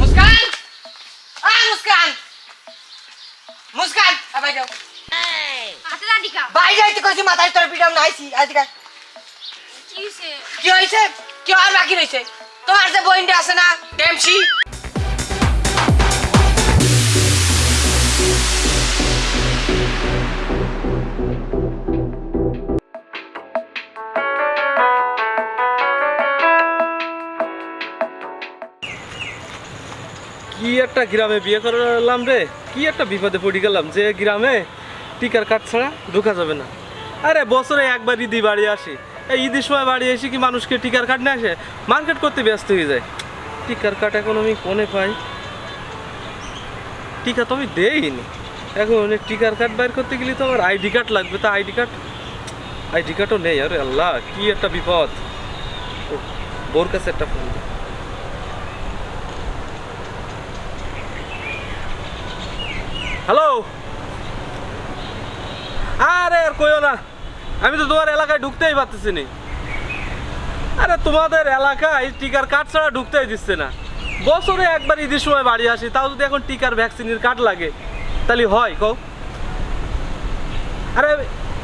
মুস্কান? আ মুস্কান। মুস্কান আবাই যাও হাতে দাঁড়িকা বাই যাইতে কইছি মাথায় তোর পিটাম নাইছি আজকে কি হইছে? কি হইছে? কি আর বাকি রইছে? তোমার যে বইনটা আছে না ডেমসি কি একটা গ্রামে বিয়ে করলাম রে? কি একটা বিপদে পড়ে গেলাম যে গ্রামে টিকার কাঠ ছাড়া ঢোকা যাবে না। আরে বছরে একবার ঈদি বাড়ি আসি। এই ঈদের সময় বাড়ি এসে কি মানুষকে টিকার কাঠ নিয়ে আসে? মার্কেট করতে ব্যস্ত হয়ে যায়। টিকার কাঠ এখন আমি কোনে পাই। টিকা তো আমি দেইনি। এখন টিকার কার্ড বাইর করতে গেলে তো আমার আইডি কার্ড লাগবে। তা আইডি কার্ড, আইডি কার্ডও নেই। আরে আল্লাহ, কি একটা বিপদ। বোর কাছে একটা ফোন হ্যালো আরে আর কইও না, আমি তো তোমার এলাকায় ঢুকতেই পারতেছি নি আরে তোমাদের এলাকায় টিকার কার্ড ছাড়া ঢুকতেই দিচ্ছে না। বছরে একবার ঈদের সময় বাড়ি আসি, তাও যদি এখন টিকার ভ্যাকসিনের কার্ড লাগে, তাহলে হয়, কও। আরে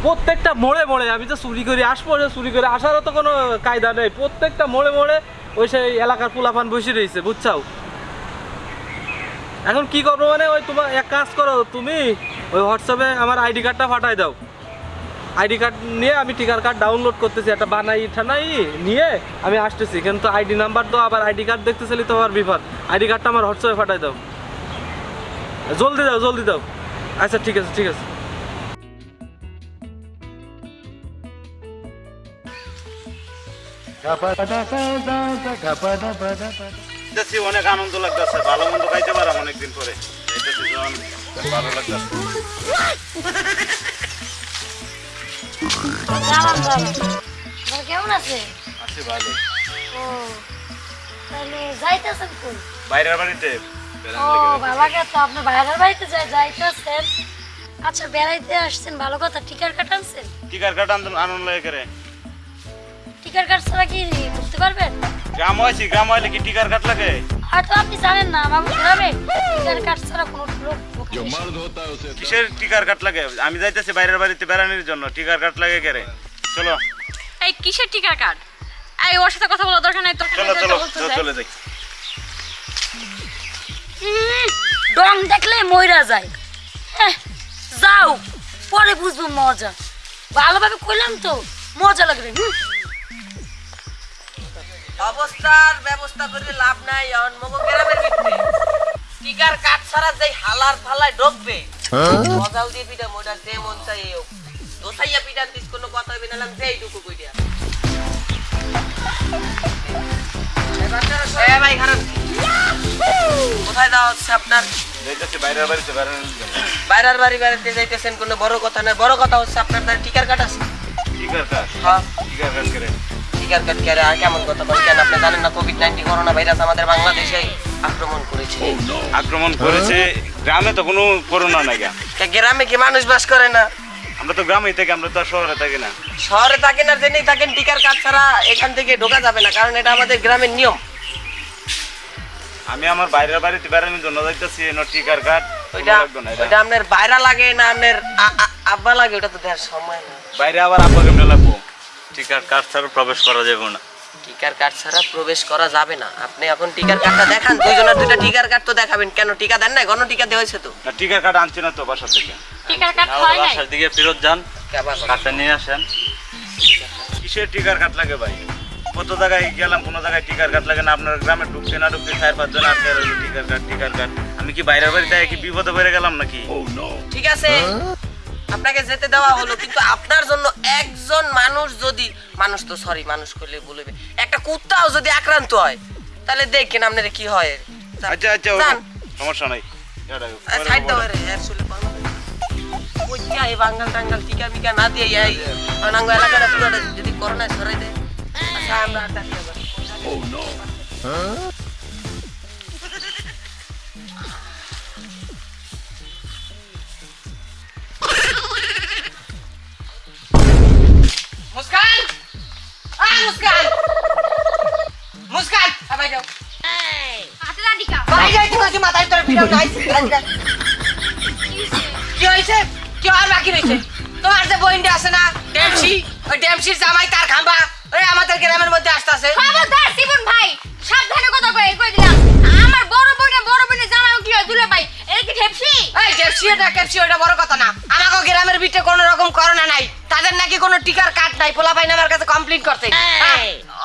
প্রত্যেকটা মোড়ে মোড়ে, আমি তো চুরি করে আসব চুরি করে আসারও তো কোনো কায়দা নেই। প্রত্যেকটা মোড়ে মোড়ে ওই সেই এলাকার পোলাপান বসে রয়েছে, বুঝছাও? এখন কি করব মানে? ওই তোমার এক কাজ করো, তুমি ওই হোয়াটসঅ্যাপে আমার আইডি কার্ডটা পাঠাই দাও। আইডি কার্ড নিয়ে আমি টিকার কার্ড ডাউনলোড করতেছি, একটা বানাই, ঠানাই নিয়ে আমি আসতেছি। কিন্তু আইডি নাম্বার তো আবার আইডি কার্ড দেখতেছিলি তো আমার বিপদ আইডি কার্ডটা আমার হোয়াটসঅ্যাপে পাঠাই দাও। জলদি দাও জলদি দাও। আচ্ছা ঠিক আছে ঠিক আছে। দেখছি অনেক আনন্দ লাগতেছে। ভালো মন্দ খাইতে পারাম অনেকদিন পরে। যখন ভালো লাগতেছে। কেমন আছে? আছি ভালো। ও তাহলে যাইতেছেন কোন বাইরের বাড়িতে? ও ভালো তো আপনি বাইরের বাড়িতে যাই যাইতেছেন। আচ্ছা বেড়াইতে আসছেন ভালো কথা। টিকার কাট আনছেন? টিকার কাটা আনন্দ আনন্দ লাগে করে টিকার কাট ছাড়া কি বুঝতে পারবেন? গ্রাম হয়েছি গ্রাম হইলে কি টিকার কাট লাগে? হয়তো আপনি জানেন না আমার গ্রামে টিকার কাট ছাড়া কোনো লোক কিসের টিকার কাট লাগে? আমি যাইতেছি বাইরের বাড়িতে বেড়ানোর জন্য টিকার কাট লাগে করে চলো। এই কিসের টিকার কার্ড এই ওর সাথে কথা বলার দরকার নাই তোর চলো চলো চলো, যাই। ডং দেখলে মইরা যায়। যাও পরে বুঝব মজা। ভালোভাবে কইলাম তো মজা লাগবে হুম। অবস্থার ব্যবস্থা করে লাভ নাই এখন মগো গ্রামের ভিতরে। টিকার কাঠ ছাড়া যেই হালার ফালায় ঢুকবে মজাও দিয়ে পিঠা মোটা যে মন চাই হোক। দোসাইয়া পিঠা দিস কোনো কথা হইবে না যেই টুকু কইরা। এ ভাই খারাপ। কোথায় যাওয়া হচ্ছে আপনার? বাইরের বাড়ি বাড়িতে যাইতেছেন কোনো বড় কথা না বড় কথা হচ্ছে আপনার টিকার কাঠ আছে? টিকার কাট হ্যাঁ। টিকার কাট করে কাঠ কেন আর কেমন কথা বলেন কেন আপনি জানেন না কোভিড নাইন্টিন করোনা ভাইরাস আমাদের বাংলাদেশে আক্রমণ করেছে? আক্রমণ করেছে। গ্রামে তো কোনো করোনা নাই গ্রামে কি মানুষ বাস করে না? আমরা তো গ্রামেই থাকি আমরা তো শহরে থাকি না। শহরে থাকেন আর জেনেই থাকেন টিকার কাঠ ছাড়া এখান থেকে ঢোকা যাবে না কারণ এটা আমাদের গ্রামের নিয়ম। আমি আমার বাইরের বাড়িতে বেড়ানোর জন্য যাইতেছি এনো টিকার কাট ওইটা আপনার বাইরা লাগে না আপনার আব্বা লাগে ওটা তো দেওয়ার সময় না। বাইরে আবার আব্বা কেমনে লাগবো টিকার কাট ছাড়া প্রবেশ করা যাবে না। টিকার কাঠ ছাড়া প্রবেশ করা যাবে না। আপনি এখন টিকার কাঠটা দেখান দুইজনের দুইটা টিকার কাঠ তো দেখাবেন। কেন টিকা দেন না গণ টিকা দেওয়া হয়েছে তো? না টিকার কাট আনছি না তো বাসা থেকে। টিকার কার্ড হয় নাই? বাসার দিকে ফেরত যান কেবা করে। কাটটা নিয়ে আসেন। কিসের টিকার কাট লাগে ভাই? কত জায়গায় গেলাম কোনো জায়গায় টিকার কাট লাগে না। আপনার গ্রামে ঢুকতে না ঢুকতে চার পাঁচজন আটকে টিকার কাট টিকার কাট আমি কি বাইরে বাইরের বাড়িতে কি বিপদে পড়ে গেলাম নাকি? ঠিক আছে। আপনাকে যেতে দেওয়া হলো কিন্তু আপনার জন্য একজন মানুষ যদি মানুষ তো সরি মানুষ করলে বলবে একটা কুত্তাও যদি আক্রান্ত হয় তাহলে দেখেন আপনার কি হয়। আচ্ছা আচ্ছা সমস্যা নাই। সাইড দাও রে আসলে ওই কি এই বাঙ্গাল টাঙ্গাল টিকা মিকা না দিয়ে এই অনাঙ্গ এলাকাটা পুরো যদি করোনা ছড়াই দেয়। আচ্ছা আমরা আর আবার। মুস্কান আ মুস্কান! মুস্কান! আবাই যাও। হাতে দাঁড়ি কা ভাই যাই তোমাকে মাথায় তোর ভিডিও নাই। কি হইছে কি আর বাকি রইছে তোমার যে বইন্ডে আছে না ড্যামসি ওই ড্যামসির জামাই তার খাম্বা ওই আমাদের গ্রামের মধ্যে আসতেছে। খবরদার জীবন ভাই সাবধানে কথা কই কই দিলাম। আমার বড় বোন বড় বোনের জামাই কি হয় দুলে ভাই এটা কি ড্যামসি এই ড্যামসি এটা ক্যাপসি এটা বড় কথা না। আমাকে গ্রামের ভিতরে কোনো রকম করোনা নাই। তাদের নাকি কোনো টিকার নাই পোলা পাইন আমার কাছে কমপ্লিট করতে।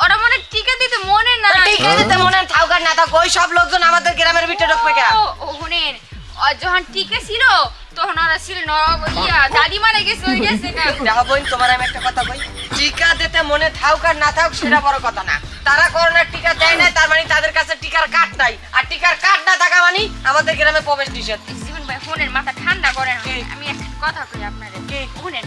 ওরা মনে টিকা দিতে মনে না টিকা দিতে মনে থাও কার না থাক ওই সব লোকজন আমাদের গ্রামের ভিতরে ঢুকবে কেন? শুনেন যখন টিকা ছিল তখন ওরা ছিল ন ইয়া দাদি মারা গেছে ওই গেছে গা। দেখো বোন তোমার আমি একটা কথা কই। টিকা দিতে মনে থাক আর না থাক সেটা বড় কথা না। তারা করোনার টিকা দেয় না তার মানে তাদের কাছে টিকার কার্ড নাই। আর টিকার কার্ড না থাকা মানে আমাদের গ্রামে প্রবেশ নিষেধ। জীবন ভাই শুনেন মাথা ঠান্ডা করেন? আমি একটা কথা কই আপনাদের। কি? শুনেন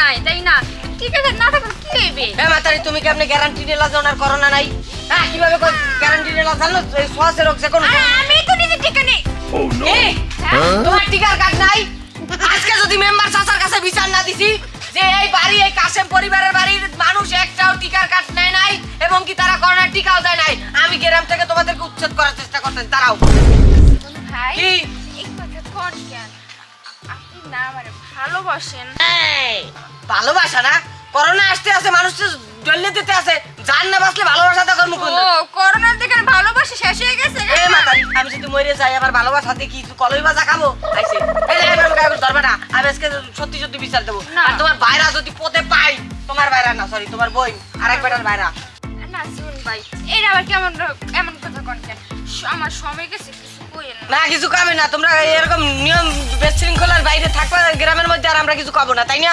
নাই তাই না? ঠিক আছে না থাকলে কি হইবে? এ মাতারি তুমি কি আপনি গ্যারান্টি নিলা যে ওনার করোনা নাই? হ্যাঁ কীভাবে গ্যারান্টি নিলা জানো এই শ্বাসের রোগ যে কোনো আমি তো নিজে টিকা নেই কি? তোমার টিকার কার্ড নাই? আজকে যদি মেম্বার চাচার কাছে বিচার না দিছি যে এই বাড়ি এই কাশেম পরিবারের বাড়ির মানুষ একটাও টিকার কার্ড নেয় নাই এবং কি তারা করোনার টিকাও দেয় নাই আমি গ্রাম থেকে তোমাদেরকে উচ্ছেদ করার চেষ্টা করতেছি তারাও ভাই কি? কথা কোন কেন? আপনি না মানে ভালোবাসেন। ভালোবাসা না? করোনা আসতে আছে মানুষ তো ডলে দিতে আছে জান না বাঁচলে ভালোবাসা তো কর্ম ও করল করোনার দিকে ভালোবাসা শেষ হয়ে গেছে এ মাতারি আমি যদি মরে যাই আবার ভালোবাসা দিয়ে কি কলই বাজা খাব? আইছে। এই যে আমার গায়ে ধরবে না। আমি আজকে সত্যি সত্যি বিচার দেবো। আর তোমার ভাইরা যদি পথে পাই তোমার ভাইরা না সরি তোমার বই আরেক বেটার ভাইরা। না শুন ভাই এটা আবার কেমন এমন কথা কোন কেন? আমার সময় গেছে কিছু কইেন না। না কিছু কামে না। তোমরা এরকম নিয়ম বিশৃঙ্খলার বাইরে থাকবা গ্রামের মধ্যে আর আমরা কিছু খাব না তাই না?